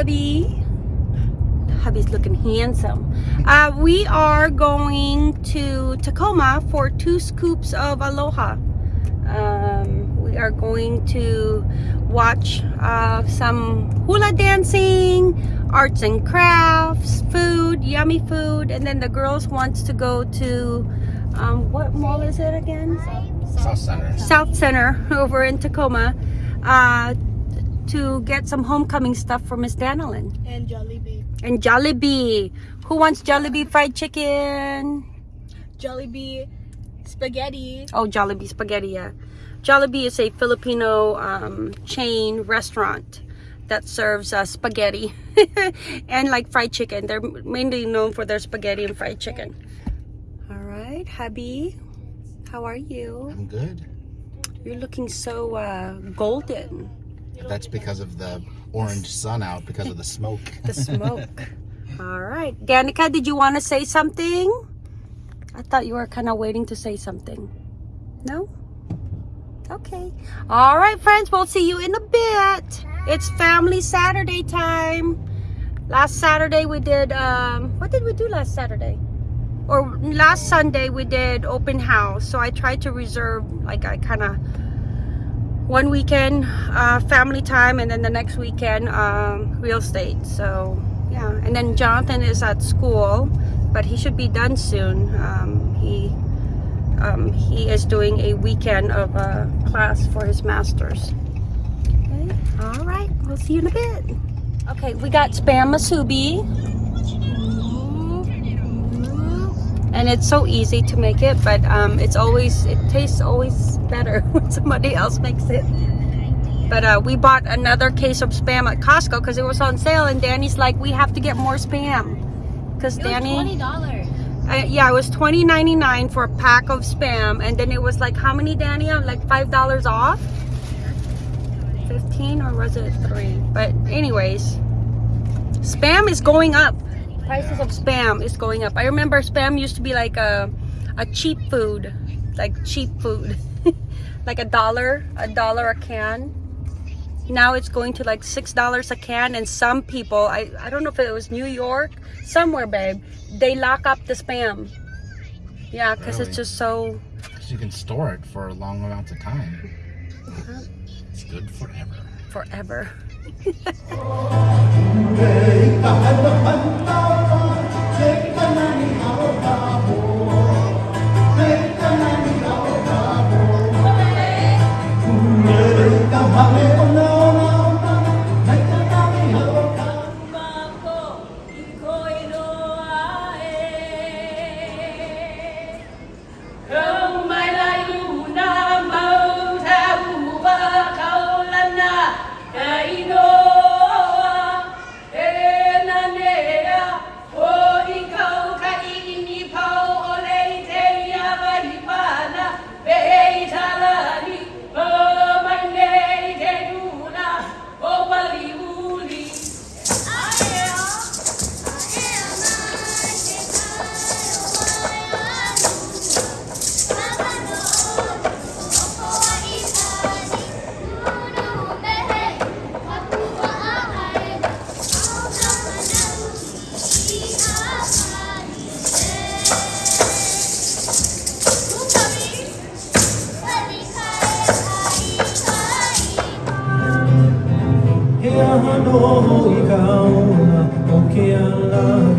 hubby. Hubby's looking handsome. Uh, we are going to Tacoma for two scoops of aloha. Um, we are going to watch uh, some hula dancing, arts and crafts, food, yummy food, and then the girls wants to go to um, what mall is it again? South Center. South Center over in Tacoma uh, to get some homecoming stuff for Miss Danilyn. And Jollibee. And Jollibee. Who wants Jollibee fried chicken? Jollibee spaghetti. Oh, Jollibee spaghetti, yeah. Jollibee is a Filipino um, chain restaurant that serves uh, spaghetti and like fried chicken. They're mainly known for their spaghetti and fried chicken. All right, hubby. How are you? I'm good. You're looking so uh, golden. That's because of the orange sun out because of the smoke. The smoke. All right. Danica, did you want to say something? I thought you were kind of waiting to say something. No? Okay. All right, friends. We'll see you in a bit. It's Family Saturday time. Last Saturday we did, um, what did we do last Saturday? Or last Sunday we did open house. So I tried to reserve, like I kind of, one weekend uh, family time and then the next weekend um, real estate. So yeah. And then Jonathan is at school, but he should be done soon. Um, he um, he is doing a weekend of a class for his master's. Okay, all right, we'll see you in a bit. Okay, we got spam musubi. And it's so easy to make it, but um, it's always, it tastes always better when somebody else makes it. But uh, we bought another case of spam at Costco because it was on sale and Danny's like, we have to get more spam. Because Danny... Twenty dollars. Uh, yeah, it was twenty ninety nine for a pack of spam, and then it was like how many, Danny? I'm Like five dollars off. Fifteen or was it three? But anyways, spam is going up. Prices of spam is going up. I remember spam used to be like a a cheap food, like cheap food, like a dollar, a dollar a can. Now it's going to like six dollars a can, and some people, I I don't know if it was New York, somewhere, babe, they lock up the spam. Yeah, because Really? it's just so. you can store it for a long amounts of time. Uh-huh. It's good forever. forever. So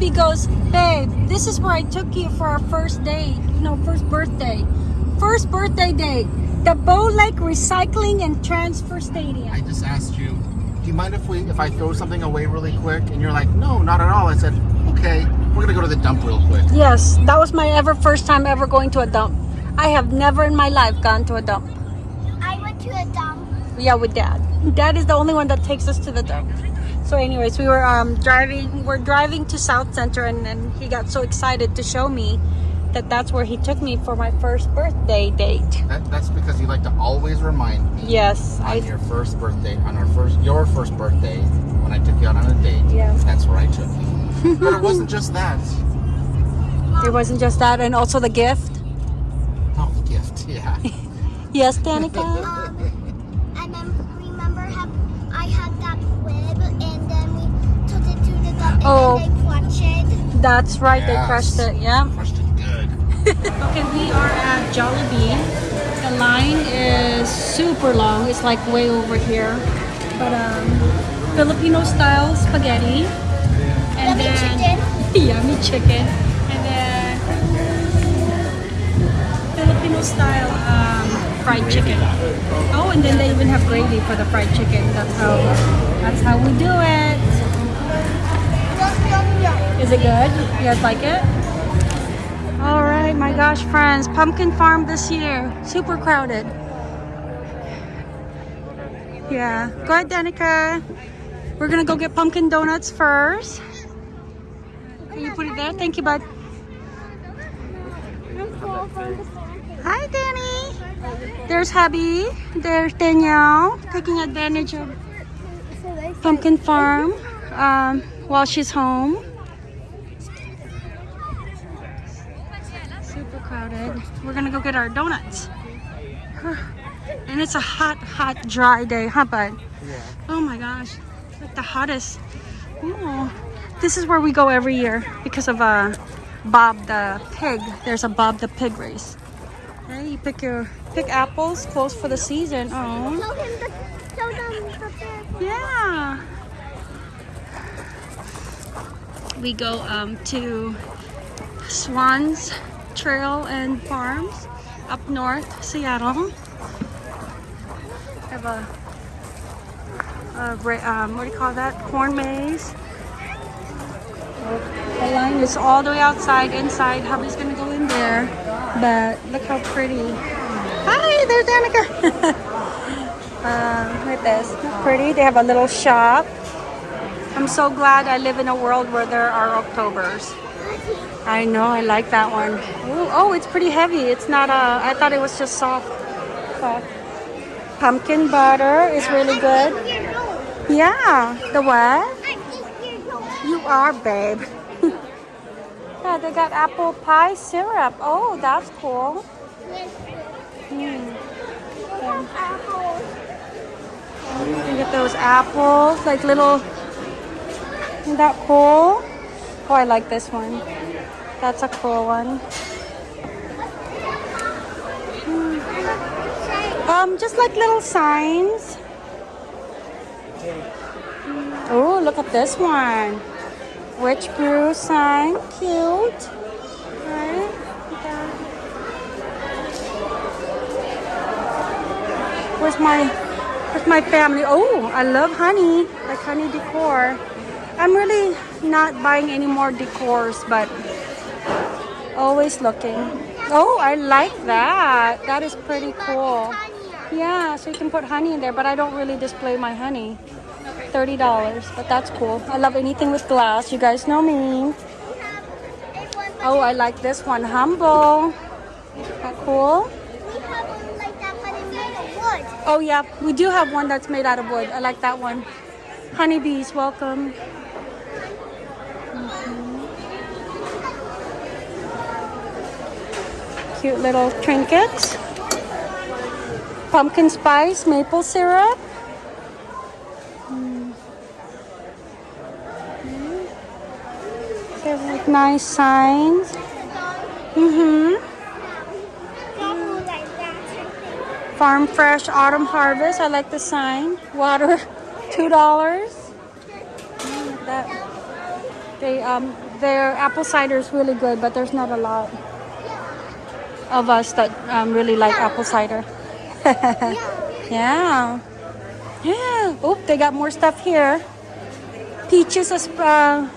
hubby goes, babe, this is where I took you for our first date. No, first birthday. First birthday date. The Bow Lake Recycling and Transfer Station. I just asked you, do you mind if we if I throw something away really quick? And you're like, no, not at all. I said, okay, we're gonna go to the dump real quick. Yes, that was my ever first time ever going to a dump. I have never in my life gone to a dump. I went to a dump. Yeah, with dad. Dad is the only one that takes us to the dump. So anyways, we were um, driving, we're driving to South Center and then he got so excited to show me that that's where he took me for my first birthday date. That, that's because you like to always remind me Yes, on I, your first birthday, on our first, your first birthday, when I took you out on a date. Yeah. That's where I took you. but it wasn't just that. it wasn't just that and also the gift. Oh, the gift. Yeah. Yes, Danica? Oh. then they clutched it. That's right, they crushed it, yeah. Crushed it good. Okay, we are at Jollibee. The line is super long. It's like way over here. But um, Filipino style spaghetti. And Yummy then chicken. yummy chicken. And then Filipino style um, fried chicken. Oh, and then they even have gravy for the fried chicken. That's how that's how we do it. Is it good? You guys like it? All right, my gosh, friends, Pumpkin Farm this year, super crowded. Yeah, go ahead, Danica. We're gonna go get pumpkin donuts first. Can you put it there? Thank you, bud. Hi, Danny. There's hubby. There's Danielle taking advantage of Pumpkin Farm um, while she's home. Super crowded. We're gonna go get our donuts. And it's a hot, hot, dry day, huh, bud? Yeah. Oh my gosh, like the hottest. Ooh. This is where we go every year because of uh, Bob the pig. There's a Bob the pig race. Hey, you pick your pick apples close for the season. Oh. Show him the, show them the bed. Yeah. We go um, to Swans Trail and Farms up north, Seattle. Have a, a um, what do you call that? Corn maze. The line is all the way outside, inside. Hubby's gonna go in there, but look how pretty. Hi, there's Danica. uh, look at this, pretty. They have a little shop. I'm so glad I live in a world where there are Octobers. I know, I like that one. Ooh, oh, it's pretty heavy. It's not a, I thought it was just soft. Pumpkin butter is really good. Yeah, the what? You are, babe. yeah, they got apple pie syrup. Oh, that's cool. Hmm. Look at those apples, like little. Isn't that cool? Oh, I like this one. That's a cool one. Um, just like little signs. Oh, look at this one. Witch brew sign. Cute. Where's my Where's my family? Oh, I love honey. Like honey decor. I'm really not buying any more decors, but always looking. Oh, I like that. That is pretty cool. Yeah, so you can put honey in there, but I don't really display my honey. $30, but that's cool. I love anything with glass. You guys know me. Oh, I like this one. Humble. That cool? Oh yeah, we do have one that's made out of wood. I like that one. Honeybees, welcome. Cute little trinkets. Pumpkin spice, maple syrup. Mm. They have like nice signs. Mm-hmm. Farm Fresh Autumn Harvest. I like the sign. Water, two dollars. That they um their apple cider is really good, but there's not a lot of us that um, really like apple cider. yeah. Yeah. Oh, they got more stuff here. Peaches, uh,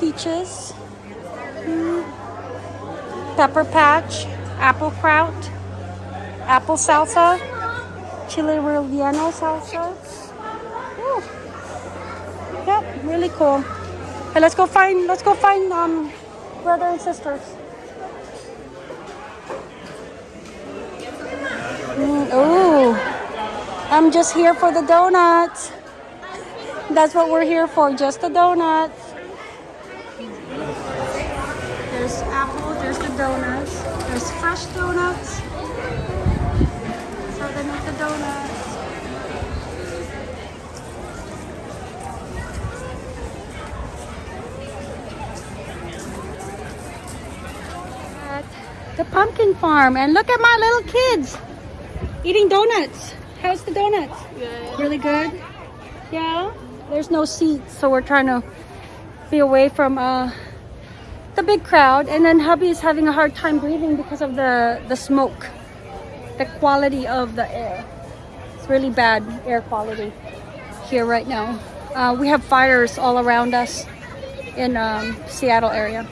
peaches. Mm. Pepper patch, apple kraut, apple salsa. chili relleno salsa. Woo. Yep, really cool. Hey, let's go find let's go find um brother and sisters. Mm, ooh, I'm just here for the donuts. That's what we're here for, just the donuts. There's apple, there's the donuts, there's fresh donuts. So they make the donuts. The pumpkin farm, and look at my little kids eating donuts. How's the donuts? Good. Really good? Yeah? There's no seats, so we're trying to be away from uh, the big crowd. And then hubby is having a hard time breathing because of the, the smoke, the quality of the air. It's really bad air quality here right now. Uh, we have fires all around us in um, Seattle area.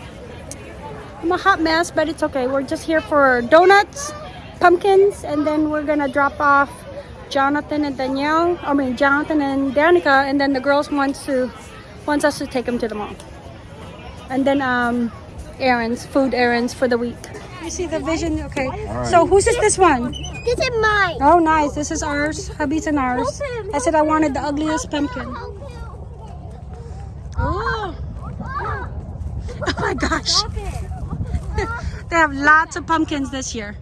I'm a hot mess, but it's okay. We're just here for donuts, pumpkins, and then we're gonna drop off Jonathan and Danielle. I mean Jonathan and Danica, and then the girls wants to wants us to take them to the mall. And then um, errands, food errands for the week. You see the vision? Okay. So whose is this one? This is mine. Oh, nice. This is ours. Hubby's and ours. I said I wanted the ugliest pumpkin. Oh, oh my gosh. They have lots of pumpkins this year.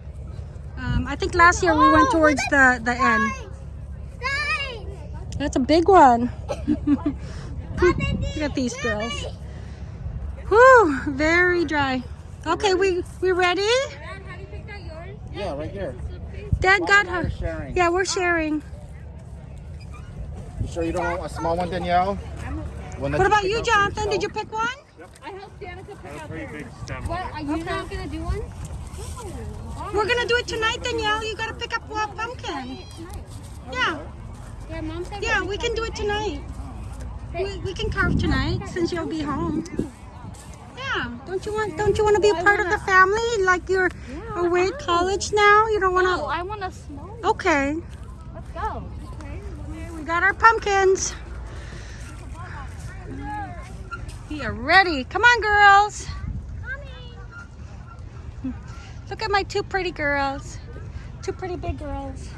Um, I think last year we went towards the, the end. That's a big one. Look at these girls. Whew, very dry. Okay, we we ready? Yeah, right here. Dad got her. Yeah, we're sharing. You sure you don't want a small one, Danielle? What about you, Jonathan? Did you pick one? I helped Danica pick out Pretty the. What? Are you not gonna do one? We're gonna do it tonight, Danielle. You gotta pick up a pumpkin. Yeah, Yeah, mom said. yeah, we can do it tonight. We, we can carve tonight since you'll be home. Yeah, don't you want don't you want to be a part of the family? Like you're away at college now. You don't want to No, to. I want to small. Okay, Let's go. Okay. we got our pumpkins. We are ready. Come on, girls. Look at my two pretty girls. Two pretty big girls.